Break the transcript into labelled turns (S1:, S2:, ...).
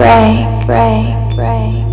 S1: break, break, break.